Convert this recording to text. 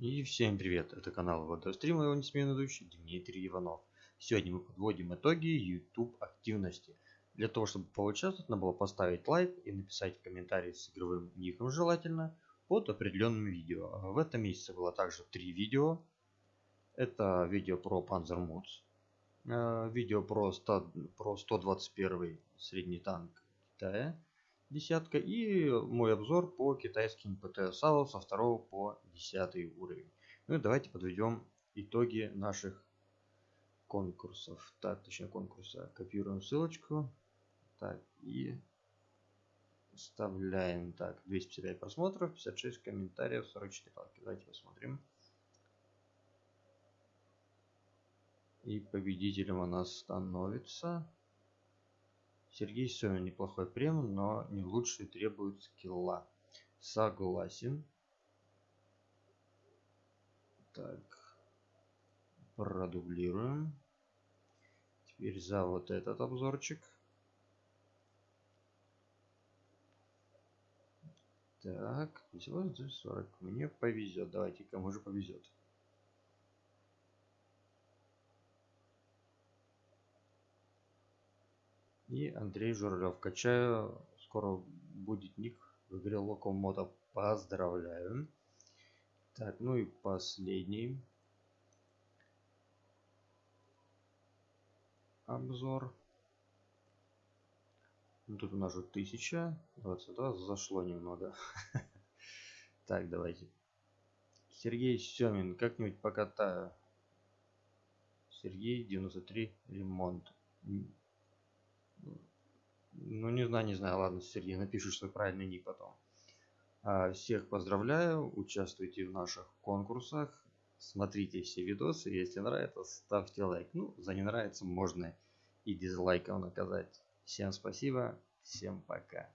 И всем привет, это канал Водострим, его несменный ведущий Дмитрий Иванов. Сегодня мы подводим итоги YouTube активности. Для того, чтобы поучаствовать, надо было поставить лайк и написать комментарий с игровым ником желательно под определенным видео. В этом месяце было также три видео. Это видео про Panzer Moods, э, видео про, 100, про 121 средний танк Китая, десятка и мой обзор по китайским ПТСАУ со 2 по 10 уровень. Ну и давайте подведем итоги наших конкурсов. Так, точнее конкурса. Копируем ссылочку. Так, и вставляем. Так, 255 просмотров, 56 комментариев, 44 лайки. Давайте посмотрим. И победителем у нас становится Сергей Семин неплохой прем, но не лучший требует скилла. Согласен. Так. Продублируем. Теперь за вот этот обзорчик. Так, всего здесь 40. Мне повезет. Давайте, кому же повезет. И Андрей Журавлев. Качаю. Скоро будет ник в игре Локомота. Поздравляю. Так, ну и последний. Обзор. Ну, тут у нас уже 1022. Зашло немного. Так, давайте. Сергей Семин. Как-нибудь покатаю. Сергей 93. Ремонт. Ну, не знаю, не знаю. Ладно, Сергей, напишешь свой правильный ник потом. А, всех поздравляю. Участвуйте в наших конкурсах. Смотрите все видосы. Если нравится, ставьте лайк. Ну, за не нравится можно и дизлайком наказать. Всем спасибо. Всем пока.